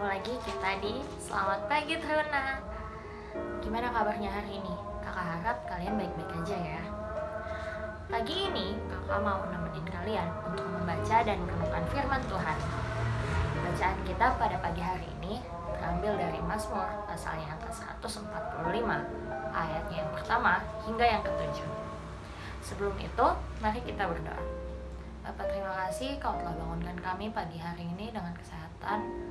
ketemu lagi kita di Selamat Pagi Teruna. Gimana kabarnya hari ini? Kakak harap kalian baik-baik aja ya. Pagi ini kakak mau nemenin kalian untuk membaca dan merenungkan firman Tuhan. Bacaan kita pada pagi hari ini terambil dari Mazmur pasal yang ke-145 Ayatnya yang pertama hingga yang ketujuh. Sebelum itu, mari kita berdoa. Bapak terima kasih kau telah bangunkan kami pagi hari ini dengan kesehatan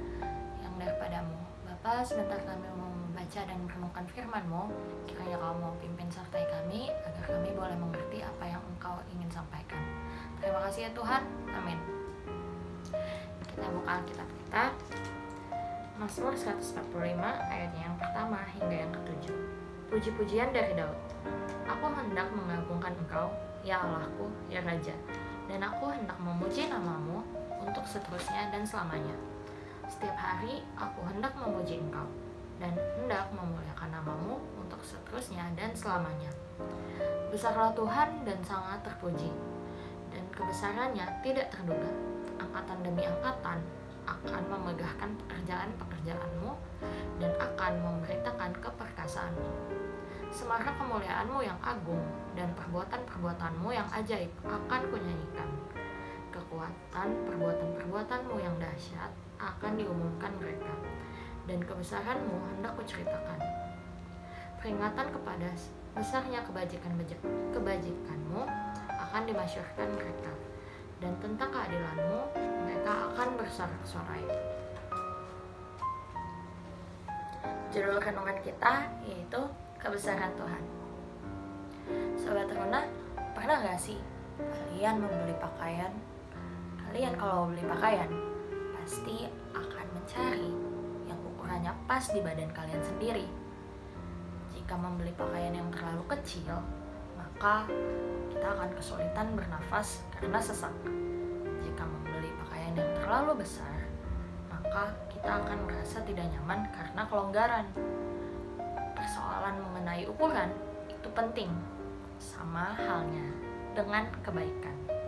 sebentar kami mau membaca dan merenungkan firman-Mu. Kiranya kau mau pimpin sertai kami, agar kami boleh mengerti apa yang engkau ingin sampaikan. Terima kasih ya Tuhan. Amin. Kita buka Alkitab kita. Mazmur 145 ayatnya yang pertama hingga yang ketujuh. Puji-pujian dari Daud. Aku hendak mengagungkan engkau, ya Allahku, ya Raja. Dan aku hendak memuji namamu untuk seterusnya dan selamanya. Setiap hari aku hendak memuji engkau dan hendak memuliakan namamu untuk seterusnya dan selamanya. Besarlah Tuhan dan sangat terpuji, dan kebesarannya tidak terduga. Angkatan demi angkatan akan memegahkan pekerjaan-pekerjaanmu dan akan memberitakan keperkasaanmu. Semarak kemuliaanmu yang agung dan perbuatan-perbuatanmu yang ajaib akan kunyanyikan. Kekuatan perbuatan-perbuatanmu yang dahsyat akan diumumkan mereka, dan kebesaranmu hendak kuceritakan. Peringatan kepada besarnya kebajikan kebajikanmu akan dimasyurkan mereka, dan tentang keadilanmu mereka akan bersorak-sorai. Judul renungan kita yaitu kebesaran Tuhan. Sobat Runa, pernah gak sih kalian membeli pakaian? Kalian kalau beli pakaian, pasti akan mencari yang ukurannya pas di badan kalian sendiri. Jika membeli pakaian yang terlalu kecil, maka kita akan kesulitan bernafas karena sesak. Jika membeli pakaian yang terlalu besar, maka kita akan merasa tidak nyaman karena kelonggaran. Persoalan mengenai ukuran itu penting, sama halnya dengan kebaikan.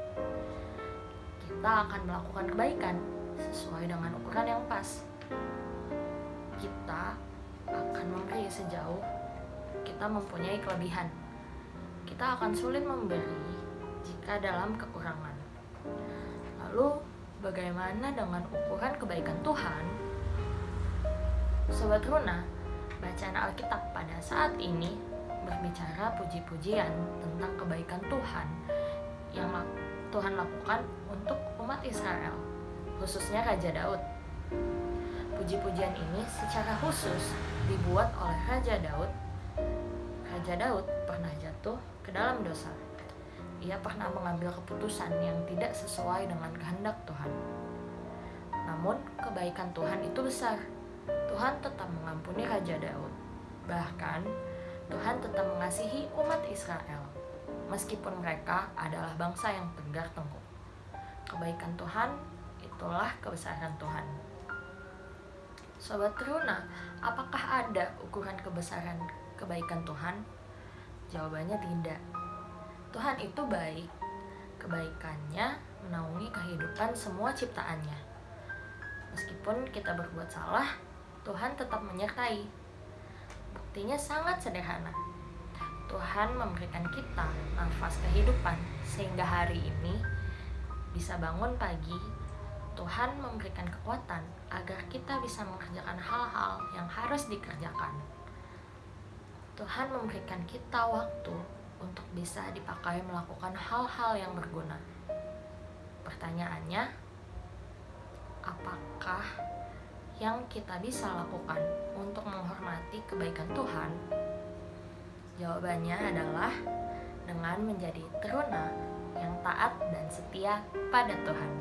Kita akan melakukan kebaikan sesuai dengan ukuran yang pas. Kita akan memberi sejauh kita mempunyai kelebihan. Kita akan sulit memberi jika dalam kekurangan. Lalu, bagaimana dengan ukuran kebaikan Tuhan? Sobat Runa, bacaan Alkitab pada saat ini berbicara puji-pujian tentang kebaikan Tuhan yang Tuhan lakukan untuk umat Israel, khususnya Raja Daud. Puji-pujian ini secara khusus dibuat oleh Raja Daud. Raja Daud pernah jatuh ke dalam dosa. Ia pernah mengambil keputusan yang tidak sesuai dengan kehendak Tuhan. Namun, kebaikan Tuhan itu besar. Tuhan tetap mengampuni Raja Daud. Bahkan, Tuhan tetap mengasihi umat Israel, meskipun mereka adalah bangsa yang tegar tengkuk. Kebaikan Tuhan itulah kebesaran Tuhan. Sobat Teruna, apakah ada ukuran kebesaran kebaikan Tuhan? Jawabannya tidak. Tuhan itu baik. Kebaikannya menaungi kehidupan semua ciptaannya. Meskipun kita berbuat salah, Tuhan tetap menyertai. Buktinya sangat sederhana. Tuhan memberikan kita nafas kehidupan sehingga hari ini bisa bangun pagi Tuhan memberikan kekuatan agar kita bisa mengerjakan hal-hal yang harus dikerjakan. Tuhan memberikan kita waktu untuk bisa dipakai melakukan hal-hal yang berguna. Pertanyaannya, apakah yang kita bisa lakukan untuk menghormati kebaikan Tuhan? Jawabannya adalah dengan menjadi teruna yang taat dan setia pada Tuhan.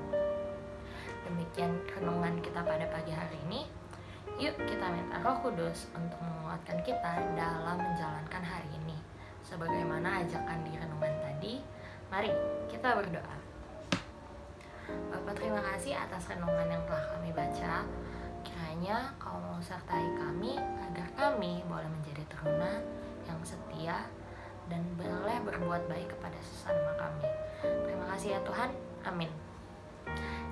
Demikian renungan kita pada pagi hari ini. Yuk kita minta Roh Kudus untuk menguatkan kita dalam menjalankan hari ini. Sebagaimana ajakan di renungan tadi, mari kita berdoa. Bapak terima kasih atas renungan yang telah kami baca. Kiranya kau mau sertai kami agar kami boleh menjadi teruna yang setia dan boleh berbuat baik kepada sesama kami. Terima kasih ya Tuhan. Amin.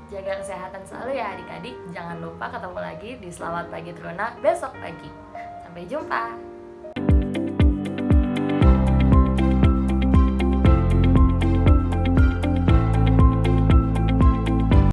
Jaga kesehatan selalu ya adik-adik. Jangan lupa ketemu lagi di Selamat Pagi Teruna besok pagi. Sampai jumpa.